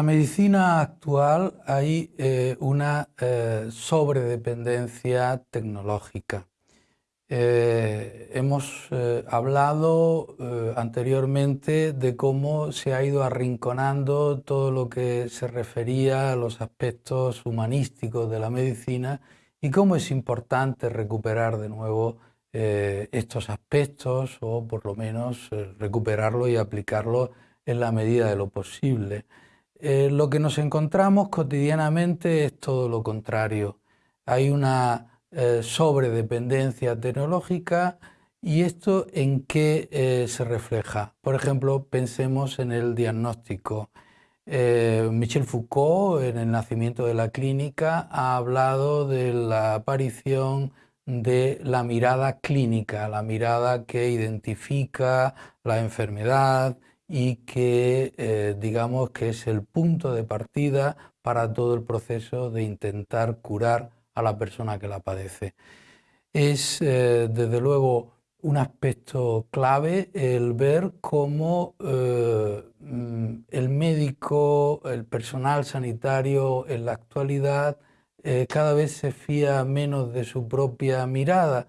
la medicina actual hay eh, una eh, sobredependencia tecnológica. Eh, hemos hablado anteriormente de cómo se ha ido arrinconando todo lo que se refería a los aspectos humanísticos de la medicina y cómo es importante recuperar de nuevo estos aspectos o por lo menos recuperarlo y aplicarlo en la medida de lo posible. Eh, lo que nos encontramos cotidianamente es todo lo contrario. Hay una eh, sobredependencia tecnológica y esto en qué eh, se refleja. Por ejemplo, pensemos en el diagnóstico. Michel Foucault, en El nacimiento de la clínica, ha hablado de la aparición de la mirada clínica, la mirada que identifica la enfermedad, y que eh, digamos que es el punto de partida para todo el proceso de intentar curar a la persona que la padece. Es eh, desde luego un aspecto clave el ver cómo eh, mm, el médico, el personal sanitario en la actualidad cada vez se fía menos de su propia mirada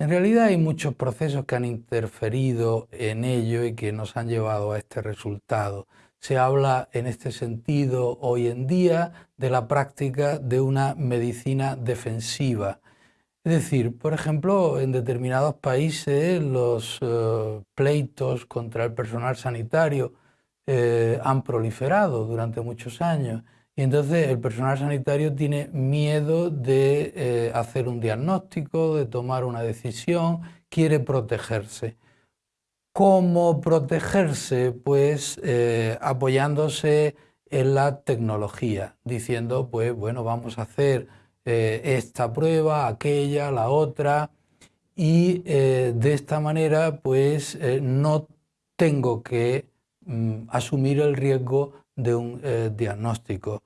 en realidad hay muchos procesos que han interferido en ello y que nos han llevado a este resultado. Se habla en este sentido hoy en día de la práctica de una medicina defensiva. Es decir, por ejemplo, en determinados países los eh, pleitos contra el personal sanitario eh, han proliferado durante muchos años y entonces el personal sanitario tiene miedo de eh, hacer un diagnóstico, de tomar una decisión, quiere protegerse. ¿Cómo protegerse? Pues eh, apoyándose en la tecnología, diciendo, pues bueno, vamos a hacer eh, esta prueba, aquella, la otra, y de esta manera, pues no tengo que mm, asumir el riesgo de un eh, diagnóstico.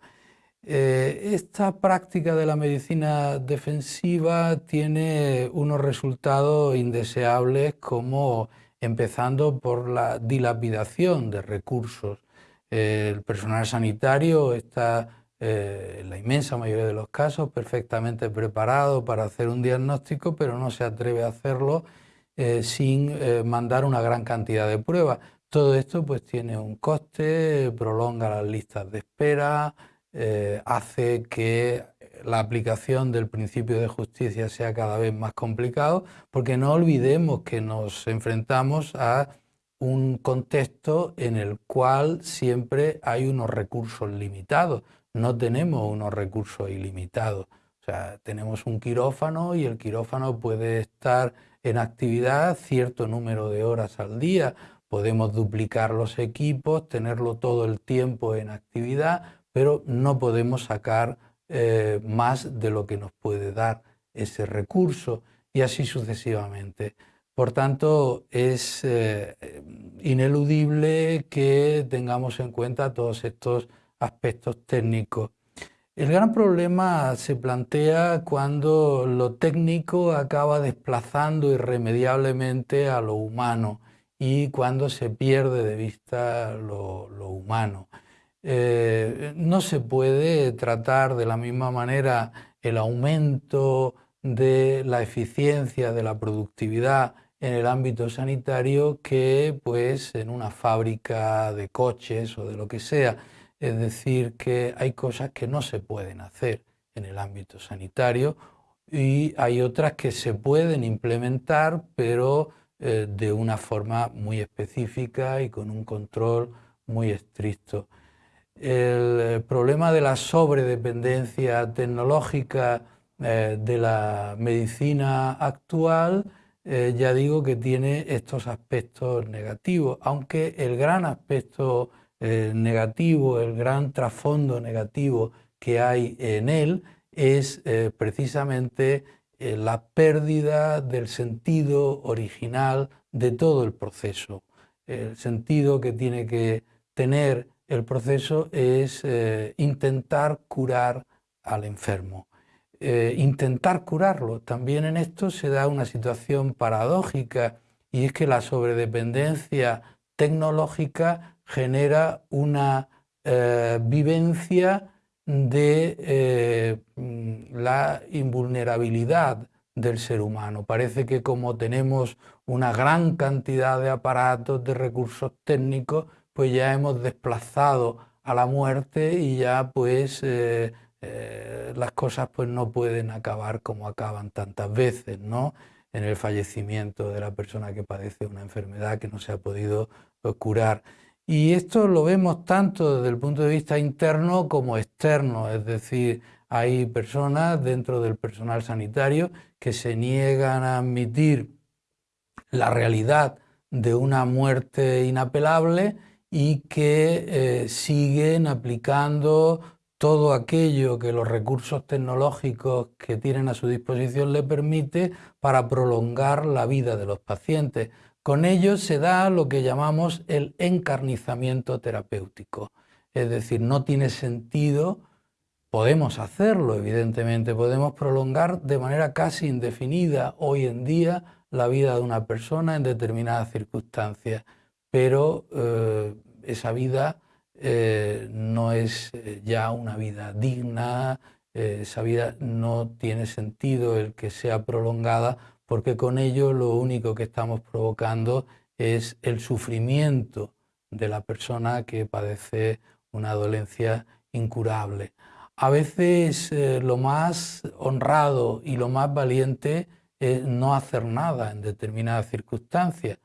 Eh, esta práctica de la medicina defensiva tiene unos resultados indeseables como empezando por la dilapidación de recursos. el personal sanitario está en la inmensa mayoría de los casos perfectamente preparado para hacer un diagnóstico, pero no se atreve a hacerlo eh, sin mandar una gran cantidad de pruebas. Todo esto pues tiene un coste, prolonga las listas de espera, eh, hace que la aplicación del principio de justicia sea cada vez más complicado, porque no olvidemos que nos enfrentamos a un contexto en el cual siempre hay unos recursos limitados, no tenemos unos recursos ilimitados. O sea, tenemos un quirófano y el quirófano puede estar en actividad cierto número de horas al día Podemos duplicar los equipos, tenerlo todo el tiempo en actividad, pero no podemos sacar eh, más de lo que nos puede dar ese recurso y así sucesivamente. Por tanto, es eh, ineludible que tengamos en cuenta todos estos aspectos técnicos. El gran problema se plantea cuando lo técnico acaba desplazando irremediablemente a lo humano y cuando se pierde de vista lo, humano. Eh, no se puede tratar de la misma manera el aumento de la eficiencia, de la productividad en el ámbito sanitario que pues, en una fábrica de coches o de lo que sea. Es decir, que hay cosas que no se pueden hacer en el ámbito sanitario y hay otras que se pueden implementar, pero eh, de una forma muy específica y con un control muy estricto. El eh, problema de la sobredependencia tecnológica eh, de la medicina actual, ya digo que tiene estos aspectos negativos, aunque el gran aspecto negativo, el gran trasfondo negativo que hay en él es precisamente eh, la pérdida del sentido original de todo el proceso. El sentido que tiene que tener el proceso es eh, intentar curar al enfermo. Eh, intentar curarlo. También en esto se da una situación paradójica y es que la sobredependencia tecnológica genera una vivencia de eh, mm, la invulnerabilidad del ser humano. Parece que como tenemos una gran cantidad de aparatos, de recursos técnicos, pues ya hemos desplazado a la muerte y ya pues eh, eh, las cosas pues no pueden acabar como acaban tantas veces, ¿no? En el fallecimiento de la persona que padece una enfermedad que no se ha podido curar. Y esto lo vemos tanto desde el punto de vista interno como externo, es decir, hay personas dentro del personal sanitario que se niegan a admitir la realidad de una muerte inapelable y que eh, siguen aplicando todo aquello que los recursos tecnológicos que tienen a su disposición le permite para prolongar la vida de los pacientes. Con ello se da lo que llamamos el encarnizamiento terapéutico. Es decir, no tiene sentido Podemos hacerlo, evidentemente, podemos prolongar de manera casi indefinida hoy en día la vida de una persona en determinadas circunstancias, pero eh, esa vida eh, no es eh, ya una vida digna, esa vida no tiene sentido el que sea prolongada, porque con ello lo único que estamos provocando es el sufrimiento de la persona que padece una dolencia incurable. A veces eh, lo más honrado y lo más valiente es no hacer nada en determinadas circunstancias,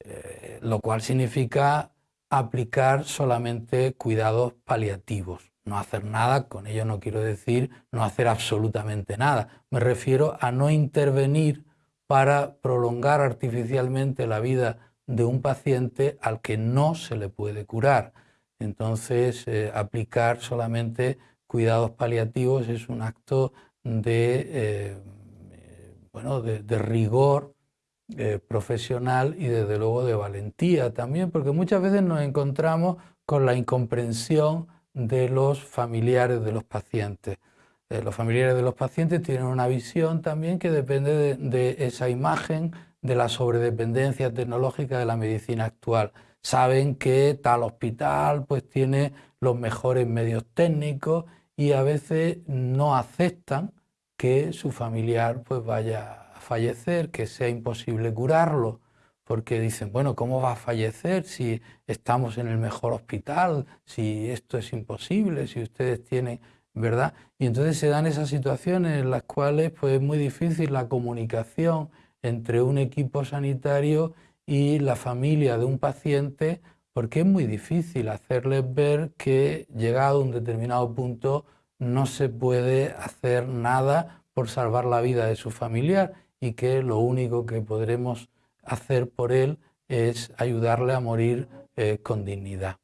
eh, lo cual significa aplicar solamente cuidados paliativos. No hacer nada, con ello no quiero decir no hacer absolutamente nada. Me refiero a no intervenir para prolongar artificialmente la vida de un paciente al que no se le puede curar. Entonces, eh, aplicar solamente cuidados paliativos es un acto de, eh, bueno, de, rigor eh, profesional y desde luego de valentía también, porque muchas veces nos encontramos con la incomprensión de los familiares de los pacientes. Eh, los familiares de los pacientes tienen una visión también que depende de, de esa imagen de la sobredependencia tecnológica de la medicina actual. Saben que tal hospital pues tiene los mejores medios técnicos y a veces no aceptan que su familiar pues vaya a fallecer, que sea imposible curarlo, porque dicen, bueno, ¿cómo va a fallecer si estamos en el mejor hospital, si esto es imposible, si ustedes tienen, ¿verdad? Y entonces se dan esas situaciones en las cuales pues es muy difícil la comunicación entre un equipo sanitario y la familia de un paciente porque es muy difícil hacerles ver que llegado a un determinado punto no se puede hacer nada por salvar la vida de su familiar y que lo único que podremos hacer por él es ayudarle a morir eh, con dignidad.